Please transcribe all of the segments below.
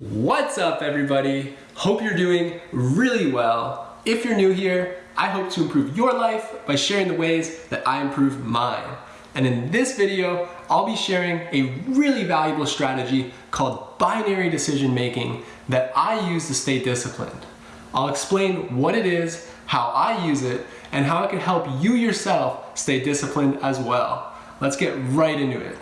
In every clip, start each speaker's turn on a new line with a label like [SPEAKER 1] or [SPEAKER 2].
[SPEAKER 1] What's up everybody? Hope you're doing really well. If you're new here, I hope to improve your life by sharing the ways that I improve mine. And in this video, I'll be sharing a really valuable strategy called binary decision making that I use to stay disciplined. I'll explain what it is, how I use it, and how it can help you yourself stay disciplined as well. Let's get right into it.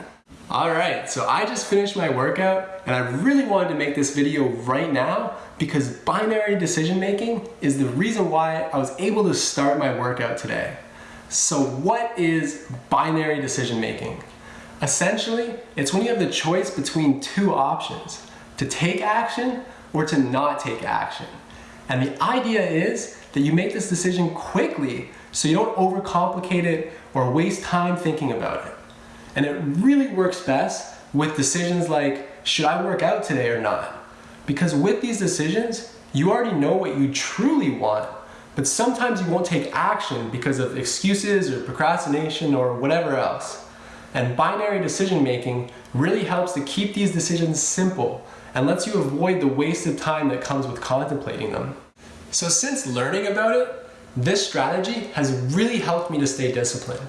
[SPEAKER 1] All right, so I just finished my workout and I really wanted to make this video right now because binary decision making is the reason why I was able to start my workout today. So what is binary decision making? Essentially, it's when you have the choice between two options, to take action or to not take action. And the idea is that you make this decision quickly so you don't overcomplicate it or waste time thinking about it. And it really works best with decisions like, should I work out today or not? Because with these decisions, you already know what you truly want, but sometimes you won't take action because of excuses or procrastination or whatever else. And binary decision making really helps to keep these decisions simple and lets you avoid the wasted time that comes with contemplating them. So since learning about it, this strategy has really helped me to stay disciplined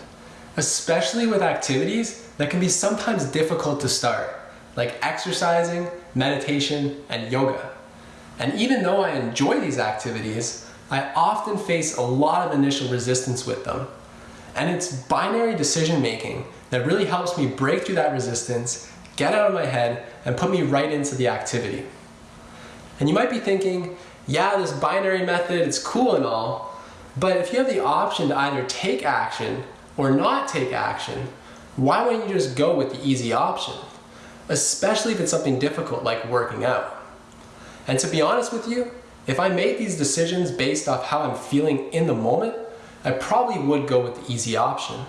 [SPEAKER 1] especially with activities that can be sometimes difficult to start, like exercising, meditation, and yoga. And even though I enjoy these activities, I often face a lot of initial resistance with them. And it's binary decision making that really helps me break through that resistance, get out of my head, and put me right into the activity. And you might be thinking, yeah, this binary method, it's cool and all, but if you have the option to either take action or not take action, why wouldn't you just go with the easy option? Especially if it's something difficult like working out. And to be honest with you, if I made these decisions based off how I'm feeling in the moment, I probably would go with the easy option.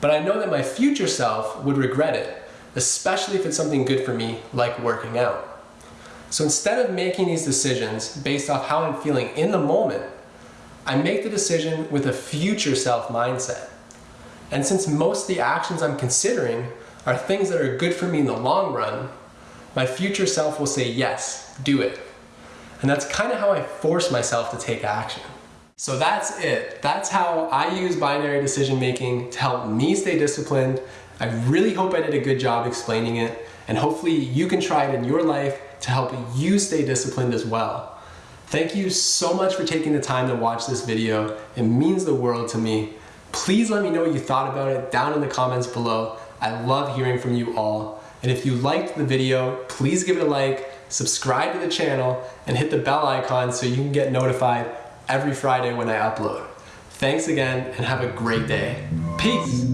[SPEAKER 1] But I know that my future self would regret it, especially if it's something good for me like working out. So instead of making these decisions based off how I'm feeling in the moment, I make the decision with a future self mindset. And since most of the actions I'm considering are things that are good for me in the long run, my future self will say, yes, do it. And that's kind of how I force myself to take action. So that's it. That's how I use binary decision making to help me stay disciplined. I really hope I did a good job explaining it, and hopefully you can try it in your life to help you stay disciplined as well. Thank you so much for taking the time to watch this video. It means the world to me. Please let me know what you thought about it down in the comments below. I love hearing from you all. And if you liked the video, please give it a like, subscribe to the channel, and hit the bell icon so you can get notified every Friday when I upload. Thanks again and have a great day. Peace!